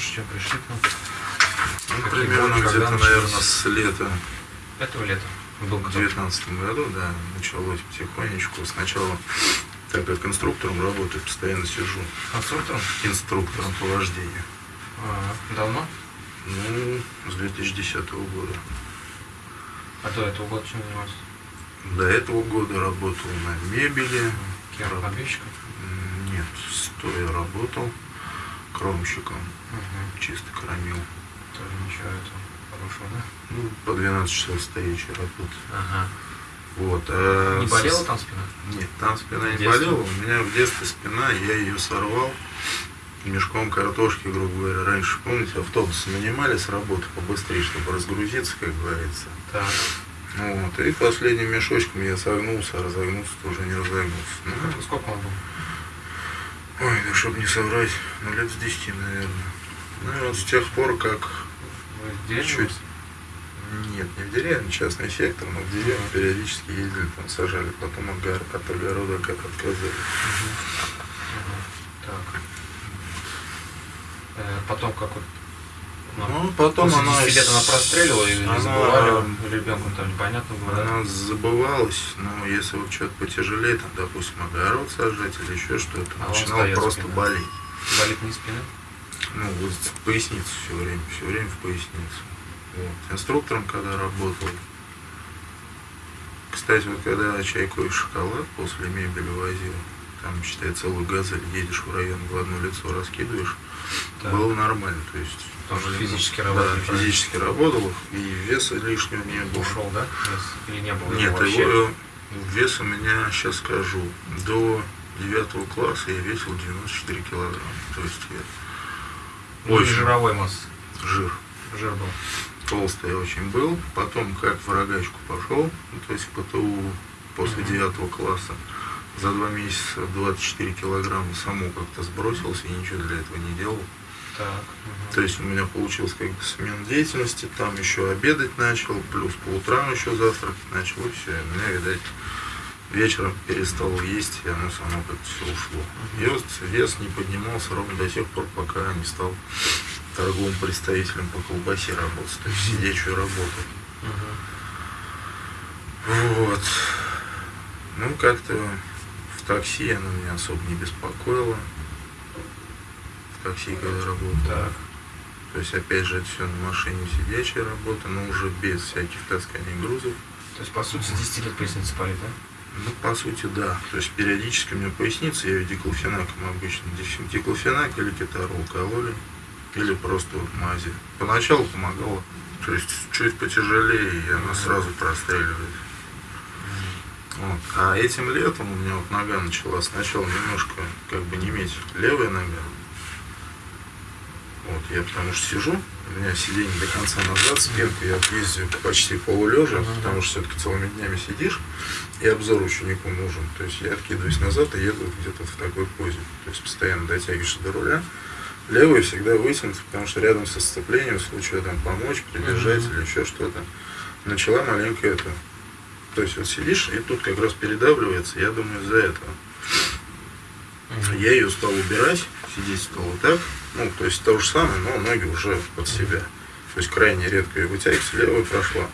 больше, чем пришли к нам. Ну, Какие примерно где-то, наверное, с лета Этого лета был в кто? 2019 году, да, началось потихонечку. Сначала, так как инструктором работаю, постоянно сижу. Конструктором? Инструктором по вождению. А, давно? Ну, с 2010 года. А до этого года чем занимался? До этого года работал на мебели. Кем? М, Нет, стоя работал кромщиком. Угу. Чисто кромил. Тоже ничего этого хорошего, да? Ну, по 12 часов стоячей работы. Ага. Вот. а Не болела там спина? Нет, там спина не болела. У меня в детстве спина, я ее сорвал мешком картошки, грубо говоря. Раньше, помните, автобусы нанимали с работы побыстрее, чтобы разгрузиться, как говорится. Так. Вот. И последним мешочком я согнулся, а разогнулся тоже не разогнулся. Ну, Сколько он был? ой, ну, чтобы не соврать, ну, лет с 10, наверное. Ну, и вот с тех пор, как... Деревне? Чуть. Нет, не в деревне, частный сектор, но в деревню периодически ездили, там сажали, потом от, гор- от огорода как отказали. Мгм. Так. Э, потом как вот... Ну, потом она... 10 лет она прострелила или она- забывали ребенку там непонятно было, да? Она забывалась, но если вот что-то потяжелее, там, допустим, огород сажать или еще что-то, А начинал просто спина. болеть. Болит не спина? Ну, в поясницу все время, все время в поясницу. Вот. Инструктором, когда работал, кстати, вот когда чайку и шоколад после мебели возил, там, считай, целую газель, едешь в район в одно лицо, раскидываешь, Так. было нормально, то есть... Тоже ну, физически да, работал, правильно? физически работал, и веса лишнего не было. Ушел, да? Вес? Или не было? Нет, его вообще? его вес у меня, сейчас скажу, до девятого класса я весил 94 килограмма. То есть я Ну, очень жировой массы. жир. Жир был. Толстый очень был. Потом как в рогачку пошел, ну, то есть ПТУ после девятого класса. За два месяца 24 килограмма само как-то сбросился и ничего для этого не делал. Так. мгм. То есть у меня получилось как бы смена деятельности, там еще обедать начал, плюс по утрам еще завтракать начал, и все. У меня, видать, вечером перестал есть, и оно само как-то все ушло. И вот вес не поднимался ровно до тех пор, пока не стал торговым представителем по колбасе работать, то есть сидячую работу. Вот. Ну, как-то в такси она меня особо не беспокоила. В такси, когда работал. Так. То есть, опять же, это все на машине сидячая работа, но уже без всяких тасканий грузов. То есть, по сути, с 10 лет поясница болит, да? Ну, по сути, да. То есть, периодически у меня поясница, я ее диклофенаком обычно. Дик- Диклофенак или кетарол кололи, или просто вот мази. Поначалу помогало. То есть, чуть потяжелее, и она сразу простреливает. Вот. А этим летом у меня вот нога начала сначала немножко как бы неметь левая нога. Вот, я потому что сижу, у меня сиденье до конца назад, спинку я ездию почти полулежа, Ага. потому что все-таки целыми днями сидишь, и обзор ученику нужен. То есть я откидываюсь назад и еду где-то в такой позе. То есть постоянно дотягиваешься до руля. Левый всегда вытянут, потому что рядом со сцеплением, в случае там помочь, придержать Мгм. или еще что-то. Начала маленько это. То есть вот сидишь, и тут как раз передавливается, я думаю, из-за этого. Мгм. Я ее стал убирать, сидеть стал вот так. Ну, то есть то же самое, но ноги уже под себя. То есть крайне редко ее вытягивается, левая прошла.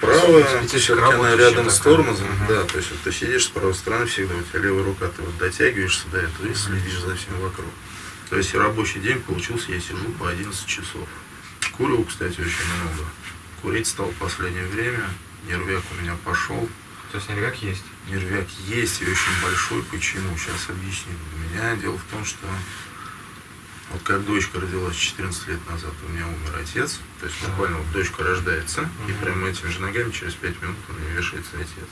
Правая, все-таки она рядом с тормозом, Мгм. да, то есть вот ты сидишь с правой стороны всегда, у тебя левая рука, ты вот дотягиваешься до этого и следишь за всем вокруг. То есть рабочий день получился, я сижу по 11 часов. Курил, кстати, очень много. Курить стал в последнее время, нервяк у меня пошел, То есть, нервяк есть. Нервяк есть и очень большой. Почему? Сейчас объясню. У меня дело в том, что вот как дочка родилась 14 лет назад, у меня умер отец. То есть буквально вот дочка рождается, и Мгм. прямо этими же ногами через 5 минут у меня вешается отец.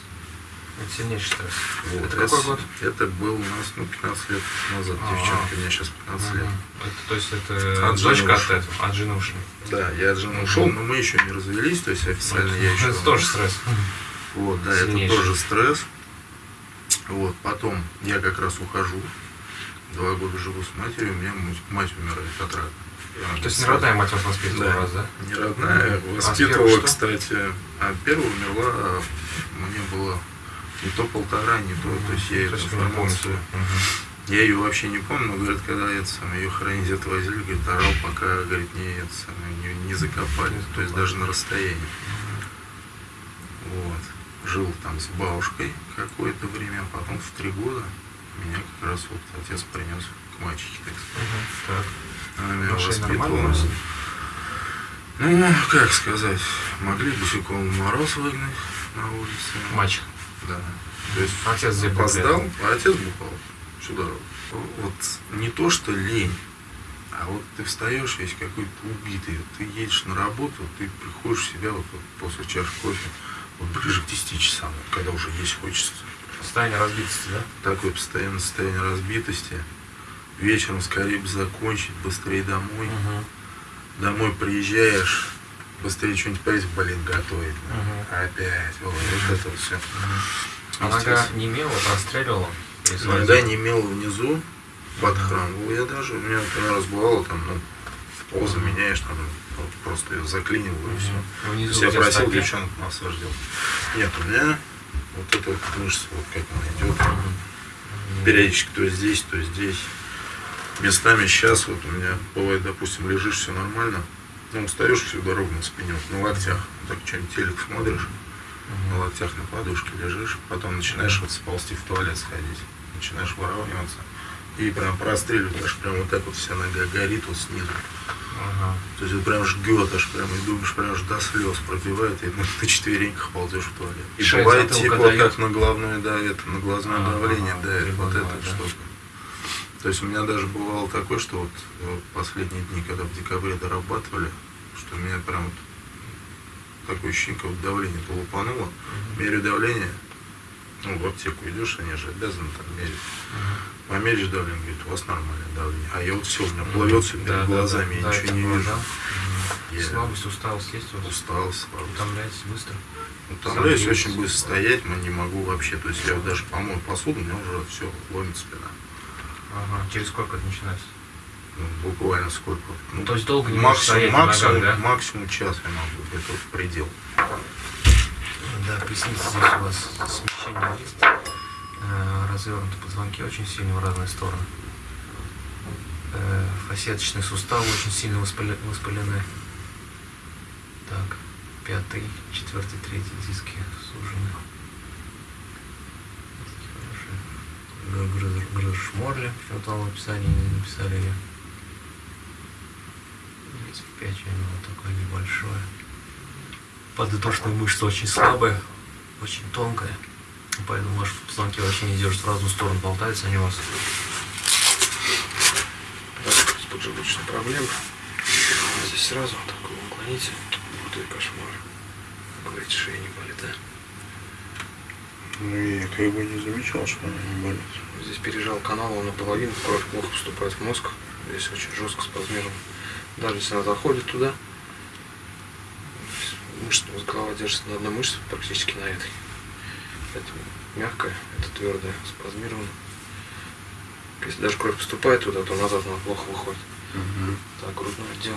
Это сильнейший стресс. Вот. Это какой год? Это был у нас ну, 15 лет назад. А-а. Девчонка, мне сейчас 15 лет. Это, то есть, это От дочка от этого, от жены ушли. Да, я от жены ушел, но мы еще не развелись, то есть официально я еще... Это тоже стресс. Вот, да, это тоже стресс. Вот, потом я как раз ухожу. Два года живу с матерью, у меня мать, умирает от рака. То есть, не родная мать вас воспитывала Да. вас, да? Не родная. А воспитывала, что? кстати. А первая умерла, а мне было не то полтора, не то, то есть я эту информацию. Я ее вообще не помню, но, говорит, когда это самое, ее хранить отвозили, говорит, орал, пока, говорит, не, это самое, не, не закопали, то есть даже на расстоянии. Вот. Жил там с бабушкой какое-то время, а потом в три года меня как раз вот отец принес к мачехе, так сказать. Так. Она вас? Ну, как сказать, могли босиком мороз выгнать на улице. Мальчик. Да. То есть Отец где опоздал, а отец бухал всю дорогу. Вот не то, что лень, а вот ты встаешь весь какой-то убитый, вот ты едешь на работу, ты приходишь в себя вот, вот после чашки кофе, вот ближе к 10 часам, вот когда уже есть хочется. Состояние разбитости, да? Такое постоянное состояние разбитости. Вечером скорее бы закончить, быстрее домой. Угу. Домой приезжаешь, быстрее что-нибудь поесть, блин, готовить. Мгм. Опять, вот, вот это вот все. А нога не имела, простреливала? Иногда сводила? не имел внизу, подхрамывал я даже. У меня, например, раз бывало, там, ну, позу меняешь, там, просто ее заклинивал и все. Мгм. То Внизу есть я просил девчонок массаж делать. Нет, у меня вот эта вот мышца, вот как она идет, периодически то здесь, то здесь. Местами сейчас вот у меня бывает, допустим, лежишь, все нормально, ну, устаешь всю дорогу на спине, вот на локтях, вот так что-нибудь телек смотришь, на локтях на подушке лежишь, потом начинаешь вот сползти в туалет сходить, начинаешь выравниваться, и прям простреливать, аж прям вот так вот вся нога горит вот снизу. Ага. То есть это прям жгет, аж прям, и думаешь, прям аж до слез пробивает, и на, на четвереньках ползешь в туалет. И Шея бывает затылка типа как на головное, да, это, на глазное Ага, давление ага, давит, вот эта да. штука. То есть у меня даже бывало такое, что вот э, последние дни, когда в декабре дорабатывали, что у меня прям вот такое ощущение, как будто давление то лупануло. Мерю давление, ну, в аптеку идешь, они же обязаны там мерить. Мгм. Померишь давление, говорит, у вас нормальное давление. А я вот все, у меня Мгм. плывет все перед Да, да, глазами, да, я да, ничего не такое, вижу. да. Я Слабость, усталость есть у вас? устал, слабость. Утомляетесь быстро? Утомляюсь Сам очень быстро стоять, но не могу вообще. То есть я вот даже помою посуду, у меня уже все, ломит спина. Ага. Через сколько это начинается? Ну, буквально сколько. Ну, То есть долго не максимум, максимум, ногах, да? максимум час я могу, это вот предел. Да, поясница здесь у вас есть. Э, Развернуты позвонки очень сильно в разные стороны. Э, Фасеточные суставы очень сильно воспале- воспалены. Так, пятый, четвертый, третий диски сужены. Хорошо. Грыж- Грыж морли, почему-то в описании не написали ее. 35 у него такое небольшое. Подвздошная мышца очень слабая, очень тонкая. Поэтому ваши позвонки вообще не держат в разную сторону, болтаются они у вас. с поджелудочной проблемой. Здесь сразу вот так вы уклоните. Вот и кошмар. Как говорите, шея не болит, да? Ну, я как бы не замечал, что она не болит. Здесь пережал канал, он наполовину, кровь плохо поступает в мозг. Здесь очень жестко спазмирован. Даже если она заходит туда, мышца, голова держится на одной мышце, практически на этой. Это мягкая, это твердая, спазмирована. Если даже кровь поступает туда, то назад она плохо выходит. Так, грудной отдел.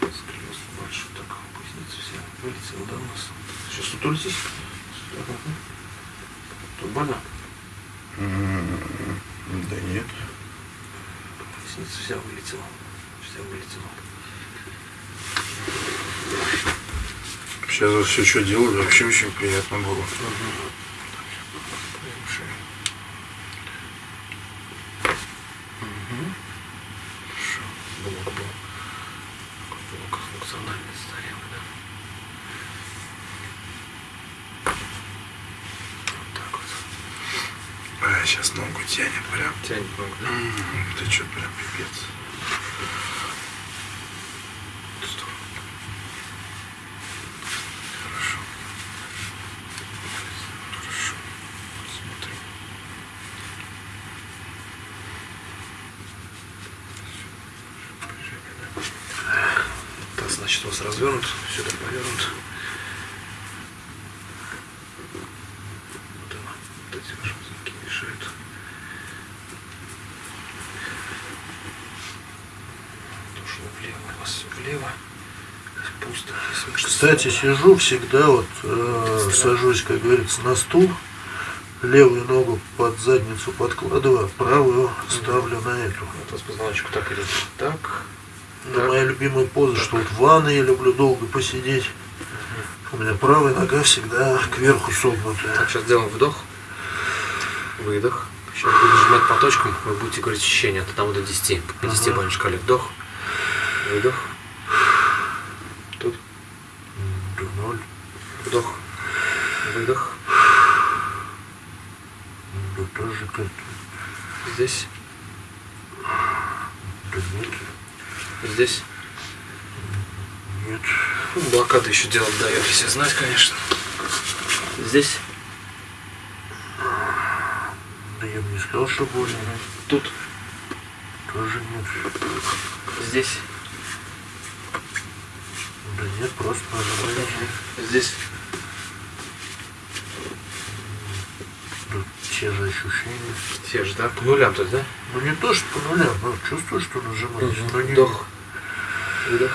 Сколиоз большой, так, поясница вся вылетела, да, у нас? Сейчас тут улетись. Тут больно? Да нет. Поясница вся вылетела. Вся вылетела. Сейчас все, что делали, вообще очень приятно было. Вот вот. А, сейчас ногу тянет прям. Тянет ногу, да? Ты что, прям пипец. В эту сторону. Хорошо. Хорошо. Смотрим. Так, значит, у вас развернут, сюда повернут. Вот она, вот эти ваши позвонки мешают. Ушло влево, у вас все влево. Здесь пусто. Слабые. сижу всегда, вот э, сажусь, как говорится, на стул, левую ногу под задницу подкладываю, а правую ставлю на эту. Вот с позвоночку так идет. Так. Это Так. моя любимая поза, что вот в ванной я люблю долго посидеть. У меня правая нога всегда кверху согнутая. Так, сейчас сделаем вдох. Выдох. Сейчас буду сжимать по точкам, вы будете говорить ощущения от 1 до 10. По 10 Ага. шкале. Вдох. Выдох. Тут. До ноль, Вдох. Выдох. да тоже как-то, Здесь. да нет, Здесь. нет. Ну, Еще делать дает, если знать, конечно. Здесь. Да я бы не сказал, что больно. Тут. Тоже нет. Здесь. Да нет, просто нажимаете. Здесь. Да, те же ощущения. Те же, да? По нулям, то да? Ну не то, что по нулям, но чувствую, что нажимаешь. но не- Вдох. Выдох.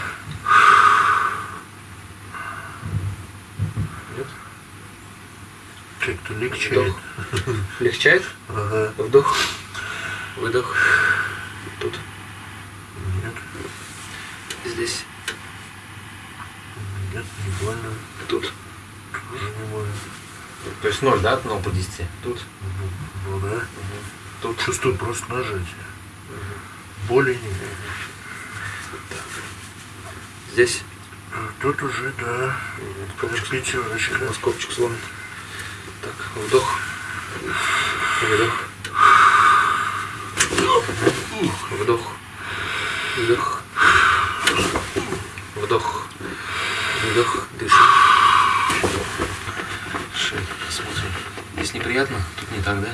Нет? Легче. Вдох. Легчает? Ага, Вдох. Выдох. Тут. нет, Здесь. нет, не больно. Тут. Тоже не больно. То есть 0, да? От 0 по 10. Тут. Ну, ну да. Тут. Чувствую просто нажатие. Боли нет. Здесь. Тут уже, да, пятерочка. На скобчик сломан. Вдох. Выдох. Вдох. Выдох. Вдох. Выдох. Дышим. Шея. Смотрим. Здесь неприятно? Тут не так, да?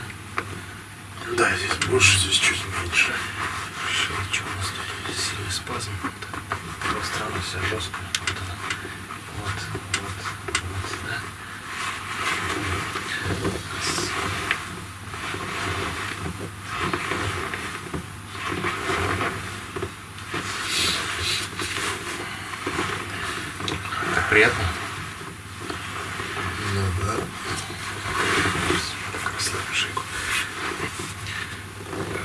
Да, здесь больше, здесь чуть меньше. Шея, что у нас тут? Сильный спазм. Так, пространно вся жестко. Вот она. Вот, вот, вот, да? Раз. Так приятно? Ну да. Так, расслабим шейку.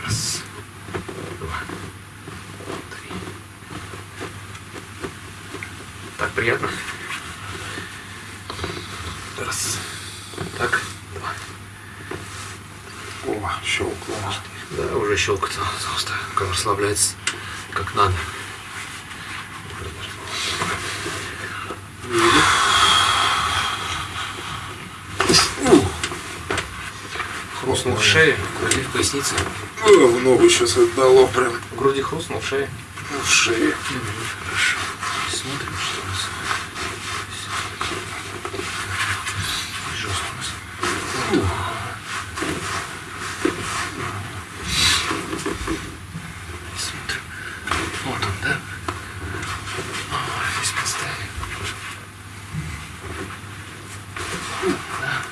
Раз, два, три. Так приятно? Раз. Так, два. О, щелкнуло. Да, уже щелкает, просто как надо. Хрустнул в шее, в груди, в пояснице. В ногу сейчас отдало прям В груди хрустнул в шее. в шее. Хорошо. Смотрим, что у нас. Жестко у нас. Смотрим. Вот он, да? Ой, здесь поставим. Да.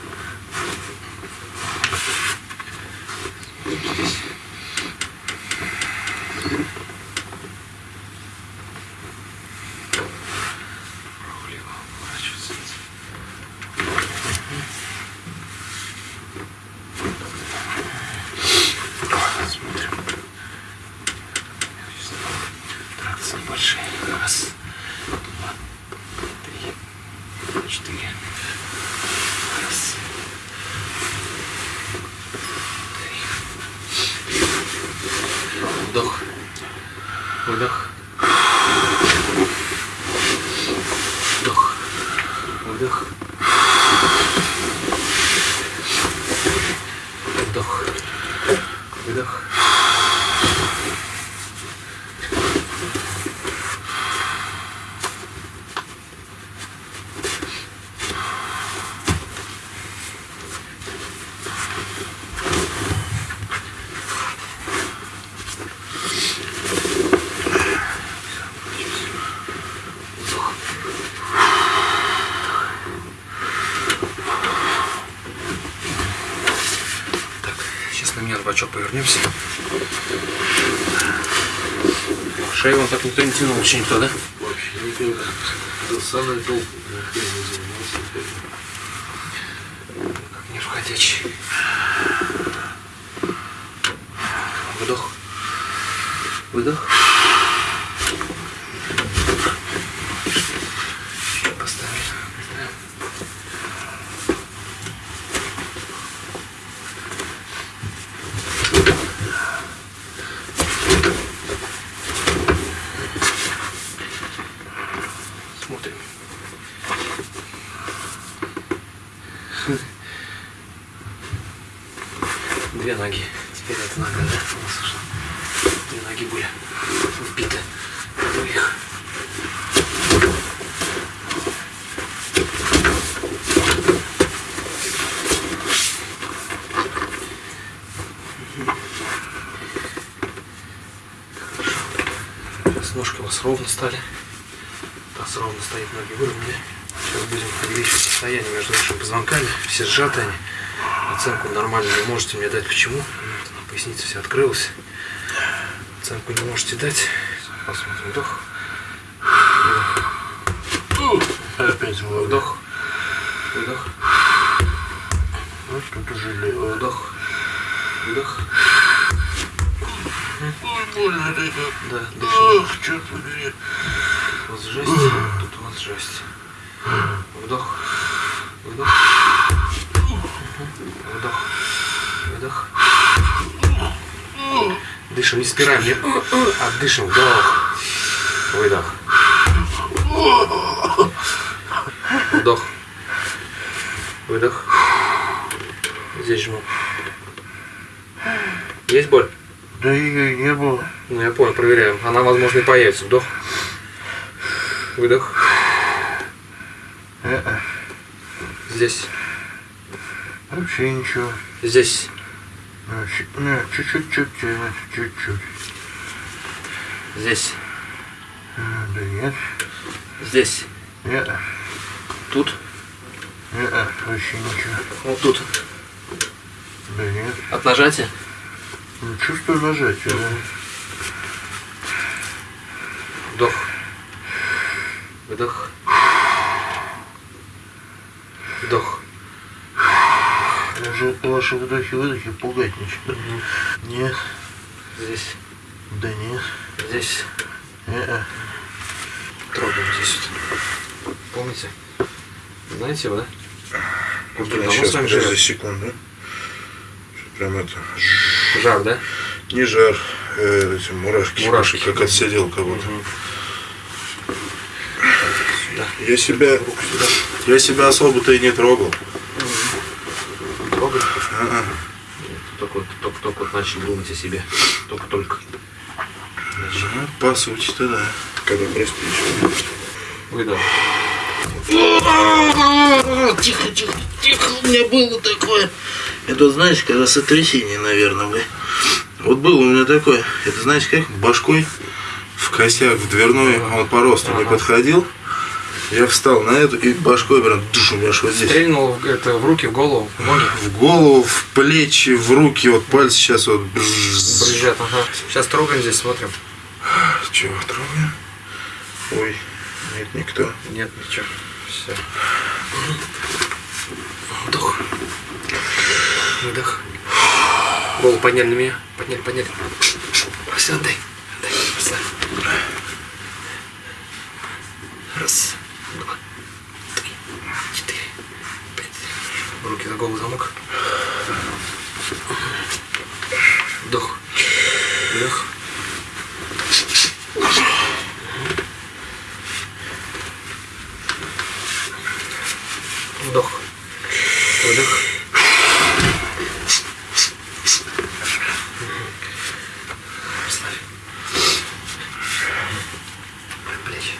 Здесь. Влево поворачиваться. Смотрим. Тракции большие. Раз, два, три, четыре. Раз. Три. Вдох. Выдох. Вдох. Выдох. Вдох. Выдох. Так, на бочок повернемся. Шею он так никто не тянул, вообще никто, да? Вообще никогда. Никто не занимался. Как не входя. плечи. Вдох. Выдох. Поставим. Поставим. Смотрим. Две ноги. Теперь эта нога, да, у нас ушла. Две ноги были вбиты. Их. Вас ровно стали. Таз ровно стоит, ноги выровняли. Сейчас будем увеличивать расстояние между нашими позвонками. Все сжаты они. Оценку нормально не можете мне дать. Почему? Вот она, поясница вся открылась. Оценку не можете дать. Посмотрим. Вдох. Опять вдох. Вдох. Вот тут уже левая. Вдох. Ой, больно это. Да, дышим. Ох, черт побери. Тут у вас жесть, тут у вас жесть. Вдох. Выдох. Вдох. Выдох. Дышим, не спираем, не а дышим. Вдох. Выдох. Вдох. Выдох. Здесь жму. Есть боль? Да ее не было. Ну, я понял, проверяем. Она, возможно, и появится. Вдох. Выдох. Э-э. Здесь. Вообще ничего. Здесь. Ну, чуть- ну, Чуть-чуть. Здесь. А, Да нет. Здесь. Нет. Тут. Нет, вообще ничего. Вот тут. Да нет. От нажатия. Не чувствую нажатия. да. Вдох. Вдох. Я же ваши вдохи-выдохи пугать начинаю. Нет. Здесь. Да нет. Здесь. Э-э. Трогаем здесь. вот. Помните? Знаете его, да? Вот я сейчас, подожди секунду. Прям это, Жар, да? не жар, э, эти мурашки, Мурашки. как отсидел кого-то. Я себя, я себя особо-то и не трогал. Трогай. А-а. Только, вот- только, только вот начали думать о себе. Только-только. Ну, по сути-то да. Когда просто еще. Выдох. Тихо, тихо, тихо, у меня было такое. Это знаешь, когда сотрясение, наверное, вы. Вот было у меня такое. Это знаете как? Башкой в косяк, в дверной, он по росту не Ага. подходил. Я встал на эту и башкой прям душ у меня вот здесь. Стрельнул это, в руки, в голову, в ноги. В голову, в плечи, в руки, вот пальцы сейчас вот. Брызжат, ага. Сейчас трогаем здесь, смотрим. Чего трогаем? Ой, нет, никто. Нет, ничего. Все. Вдох. Выдох. Голову подняли на меня. Подняли, подняли. Все, отдай. Отдай. Расслабь. Раз, два, три, четыре, пять. Руки за голову замок. Вдох. Выдох. Вдох. Выдох. Расслабь. Плечи.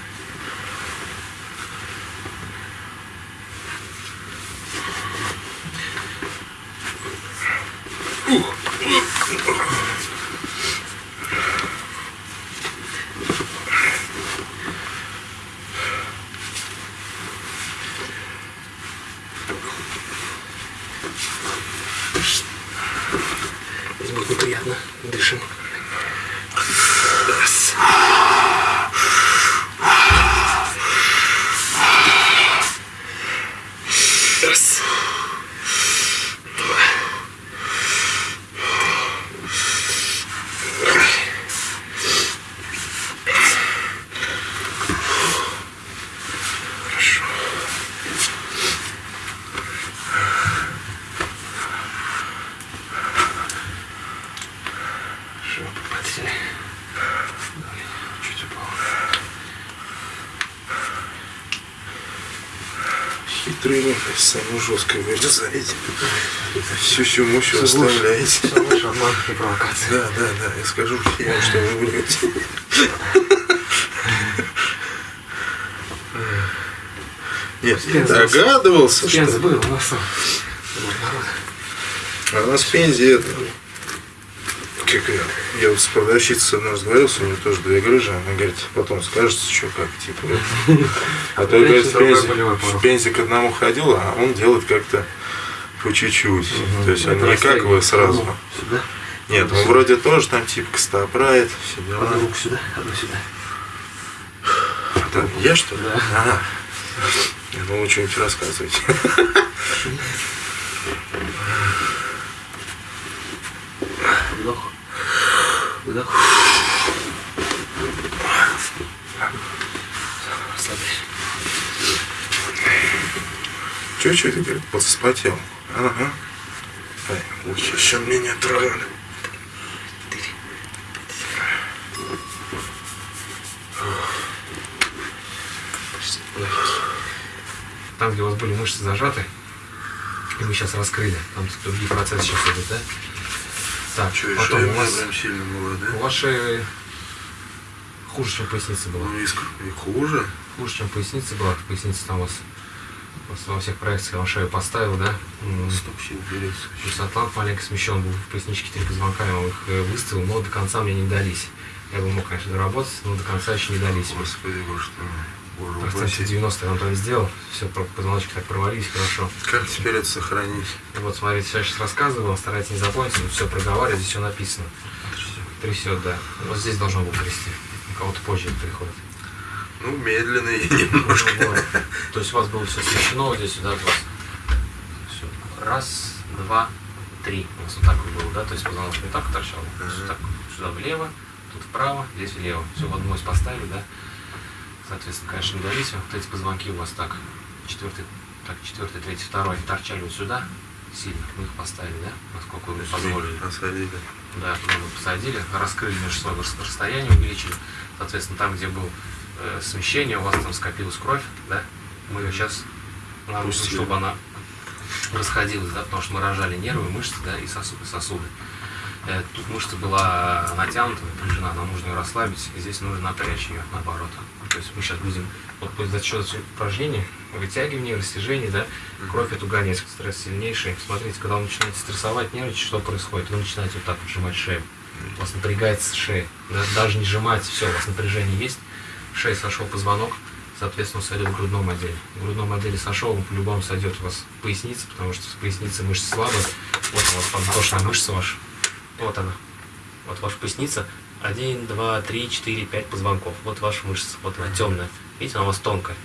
Здесь будет неприятно. Дышим. Раз. Раз. Тренинг самое жесткое вырезаете. Сюсю-мусю оставляете. Все лучше обман и провокация. Да, да, да, я скажу всем, что вы врете. Нет, я догадывался, что... был у нас. А у нас в Пензе это... Я, вот с продавщицей одной разговаривался, у нее тоже две грыжи, она говорит, потом скажется, что как, типа. А то, говорит, в Пензе, к одному ходил, а он делает как-то по чуть-чуть. То есть не как вы растягивает. сразу. Нет, он вроде тоже там типа костопрает, все дела. Одну руку сюда, одну сюда. Это я что ли? Да. Ага. Я думал, что-нибудь рассказывать. Вдох. Выдох. Расслабляйся. Че, что ты, говорит, подспотел? Ага. Ай, лучше, мне не трогали. Там, где у вас были мышцы зажаты, и мы сейчас раскрыли, там другие процессы сейчас идут, да? Так, Че, потом у вас, прям сильно была, у да? вас шея хуже, чем поясница была. Ну, иск- и хуже. Хуже, чем поясница была. Поясница там у вас, у вас во всех проекциях вам шею поставил, да? Берется. То есть атлант маленько смещен был в поясничке три позвонка, я вам их э, выставил, но до конца мне не дались. Я бы мог, конечно, доработать, но до конца еще не дались. Господи, боже мой. Процентов упаси. 90 я вам там сделал, все, позвоночки так провалились, хорошо. Как теперь это сохранить? Вот смотрите, я сейчас рассказываю, старайтесь не запомнить, все проговаривать, здесь все написано. Трясет, да. Вот здесь должно было трясти. У кого-то позже приходит. Ну, медленно и немножко. Ну, вот. То есть у вас было все смещено вот здесь сюда от вас. Всё. Раз, два, три. У нас вот так вот было, да? То есть позвоночник так торчал. Вот так сюда влево, тут вправо, здесь влево. Все в одну ось поставили, да? Соответственно, конечно, не давите. Вот эти позвонки у вас так, четвертый, так, четвертый, третий, второй, торчали вот сюда сильно. Мы их поставили, да? Насколько вы позволили. Посадили. Да, туда мы посадили, раскрыли между собой рас- расстояние, увеличили. Соответственно, там, где был э, смещение, у вас там скопилась кровь, да? Мы ее сейчас Пустили. чтобы она расходилась, да, потому что мы рожали нервы, мышцы, да, и сосуды. сосуды. Э, тут мышца была натянута, напряжена, нам нужно ее расслабить, и здесь нужно напрячь ее, наоборот. То есть мы сейчас будем, вот за счет упражнений, вытягивания, растяжения, да, кровь эту гонять, стресс сильнейший. Смотрите, когда вы начинаете стрессовать, нервничать, что происходит? Вы начинаете вот так вот сжимать шею. У вас напрягается шея. Да, Даже не сжимаете, все, у вас напряжение есть. Шея сошел позвонок, соответственно, сойдет в грудном отделе. В грудном отделе сошел, он по-любому сойдет у вас в пояснице, потому что в пояснице мышцы слабые. Вот у вас подвздошная мышца ваша. Вот она. Вот ваша поясница. Один, два, три, четыре, пять позвонков. Вот ваша мышца. Вот она темная. Видите, она у вас тонкая.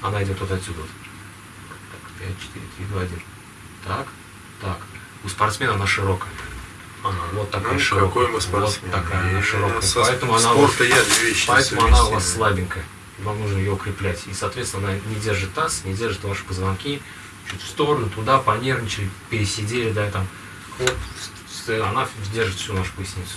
Она идет вот отсюда. Вот. Так, 5, 4, 3, 2, 1. Так, так. У спортсмена она широкая. Она вот такая Ну, широкая. какой мы спортсмен. Вот такая она широкая. со Поэтому она, вас- поэтому она у вас слабенькая. Вам нужно ее укреплять. И, соответственно, она не держит таз, не держит ваши позвонки. Чуть в сторону, туда, понервничали, пересидели, да, там. Хлоп, она держит всю нашу поясницу.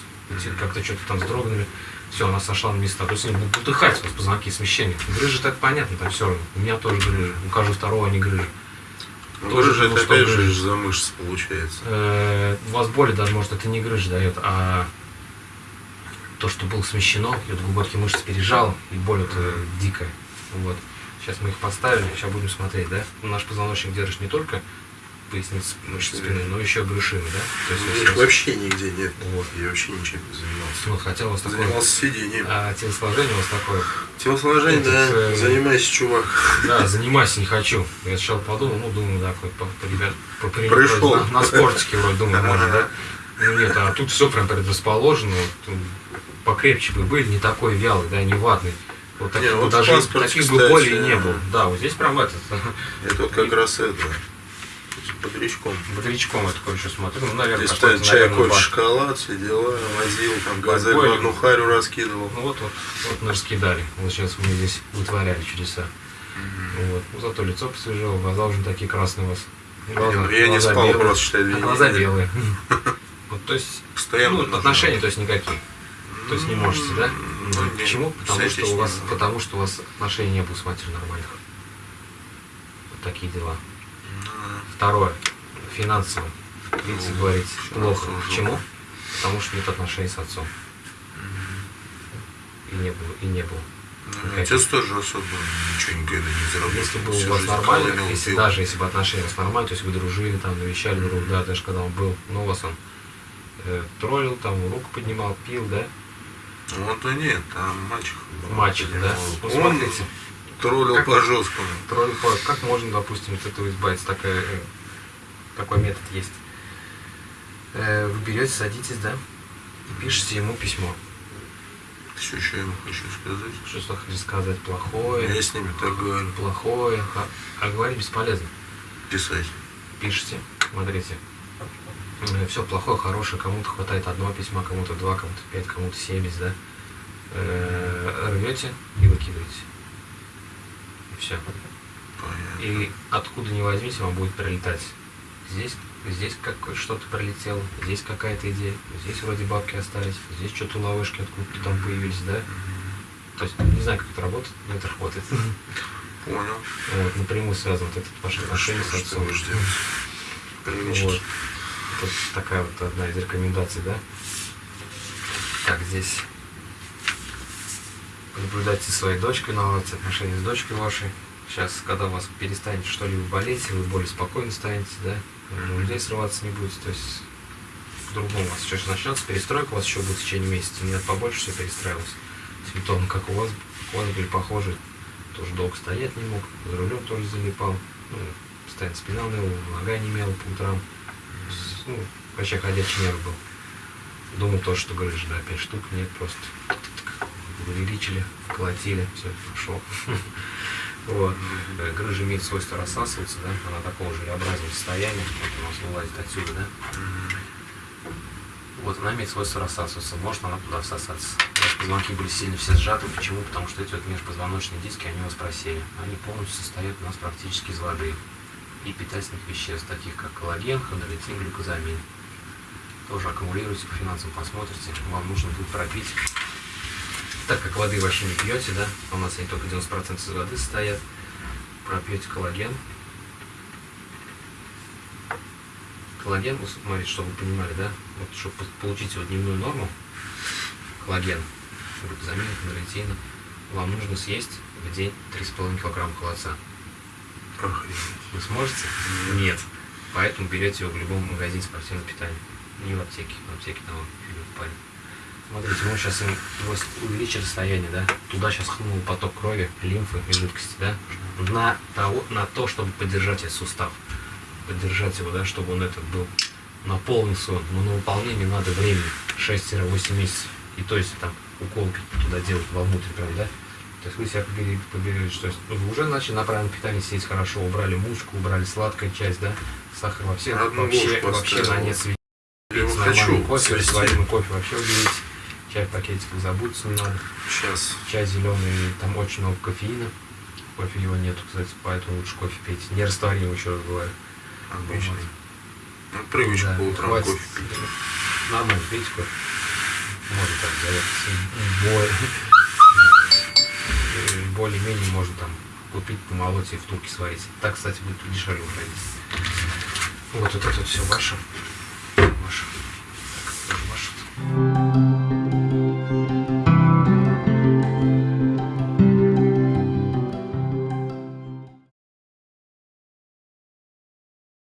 Как-то что-то там вздрогнули, все, она сошла на места. То есть они будут утыхать у вас позвонки, смещение. Грыжи так понятно, там все равно. У меня тоже грыжи, у каждого второго они грыжи. Ну, тоже грыжа, это опять же грыжа. из-за мышц получается. Э, у вас боли даже, может, это не грыжа дает, а то, что было смещено, и вот глубокие мышцы пережал, и боль это дикая. Вот. Сейчас мы их поставили, сейчас будем смотреть, да? Наш позвоночник держит не только поясницы, мышцы спины, но еще брюшины, да? То есть, если Их у вас- вообще нигде нет. Вот. Я вообще ничем не занимался. Ну, хотя у вас такое... Занимался сидением. А телосложение у вас такое... Телосложение, Этот, да, э, занимайся, чувак. Да, занимайся не хочу. Я сначала подумал, ну, думаю, да, хоть по, по ребят, по примеру, Пришел. На, на спортике вроде думаю, может, да? Ну нет, а тут все прям предрасположено. вот, м, покрепче бы были, не такой вялый, да, не ватный. Вот таких Не, вот даже таких бы болей не было. Да, вот здесь прям этот Это вот как раз это. Бодрячком. бодрячком я такой еще смотрю. Ну, наверное, Ты какой-то, чай, наверное, кофе, шоколад, все дела, возил, там газель одну харю раскидывал. Ну вот, вот, вот мы раскидали. Вот сейчас мы здесь вытворяли чудеса. Вот. Ну, зато лицо посвежело, глаза уже такие красные у вас. Глаза- Ну, я не спал белые. просто, считай, две А глаза белые. Вот, то есть, Постоянно ну, отношения, то есть никакие. То есть не можете, да? Ну, Почему? Потому что у вас, потому что у вас отношений не было с матерью нормальных. такие дела. Второе. Финансово. Видите, Ну, говорите, плохо. Почему? Потому что нет отношений с отцом. И не было, и не было. Ну, Отец тоже особо ничего никогда не заработал. Если бы у вас нормально, колонил, если пил. даже если бы отношения у вас то есть вы дружили, там, навещали друг друга, да, даже когда он был, ну, у вас он э, троллил, там, руку поднимал, пил, да, Ну, Вот и нет, там мальчик. мальчик, да. Ну, Он смотрите, троллил Как- по жесткому. троллил, по- как можно, допустим, от этого избавиться, такая, э, такой метод есть. Э, Вы берете, садитесь, да, и пишете ему письмо. Все, что я ему хочу сказать. Что хотите сказать плохое, Я с ними так говорю. плохое, ха- а говорить бесполезно. Писать. пишете, смотрите, все плохое, хорошее, кому-то хватает одного письма, кому-то два, кому-то пять, кому-то семьдесят, да, Э, рвете и выкидываете. И все. Понятно. И откуда ни возьмите, вам будет прилетать. Здесь, здесь как что-то прилетело, здесь какая-то идея, здесь вроде бабки остались, здесь что-то ловушки откуда-то там появились, да. То есть не знаю, как это работает, но это работает. Понял. Вот, напрямую связан вот этот ваш отношение с отцом. Вот. Это такая вот одна из рекомендаций, да? Так, здесь наблюдайте за своей дочкой, наладьте отношения с дочкой вашей. Сейчас, когда у вас перестанет что-либо болеть, вы более спокойно станете, да? На людей срываться не будете, то есть по-другому у вас сейчас начнется перестройка, у вас еще будет в течение месяца, мне побольше все перестраивалось. Симптомы, как у вас, у вас были похожи, тоже долго стоять не мог, за рулем тоже залипал, ну, постоянно спина ныла, нога не имела по утрам, ну, вообще ходячий нерв был. Думал тоже, что грыжа, да, пять штук, нет, просто увеличили, вколотили, все, пошло. Вот. Э, Грыжа имеет свойство рассасываться, да, она такого желеобразного состояния, вот у нас вылазит отсюда, да. Вот она имеет свойство рассасываться, может она туда всосаться. Позвонки были сильно все сжаты, почему? Потому что эти вот межпозвоночные диски, они у вас просели. Они полностью состоят у нас практически из воды и питательных веществ, таких как коллаген, хондроитин, глюкозамин. Тоже аккумулируйте по финансам, посмотрите, вам нужно будет пропить. Так как воды вообще не пьете, да, у нас они только 90% из воды состоят, пропьете коллаген. Коллаген, смотрите, чтобы вы понимали, да, вот чтобы по- получить его дневную норму, коллаген, глюкозамин, хондроитина, вам нужно съесть в день 3,5 килограмма холодца. Вы сможете? Нет. Поэтому берете его в любом магазине спортивного питания. Не в аптеке. В аптеке там он в паре. Смотрите, мы сейчас им увеличили состояние, да? Туда сейчас хлынул поток крови, лимфы и жидкости, да? На, того, на то, чтобы поддержать этот сустав. Поддержать его, да, чтобы он этот был наполнился. он. Но на выполнение надо времени 6-8 месяцев. И то есть там укол туда делать вовнутрь прям, да? То есть вы себя побережете, то есть ну, вы уже начали на правильном питании сидеть хорошо, убрали мушку, убрали сладкую часть, да, сахар вообще, Одну вообще, ложку вообще на нет. Я его хочу кофе, кофе вообще уберите. Чай в пакетиках забудьте не надо. Сейчас. Чай зеленый, там очень много кофеина. Кофе его нету, кстати, поэтому лучше кофе пейте. Не растворимый, еще раз говорю. Обычный. Вот. Ну, привычка Да, по утрам хватит. кофе пить. Нормально, пейте кофе. Можно так заехать. Более- Более-менее можно там купить, помолоть и в турке сварить. Так, кстати, будет дешевле уходить. Вот, вот это все ваше. Ваше.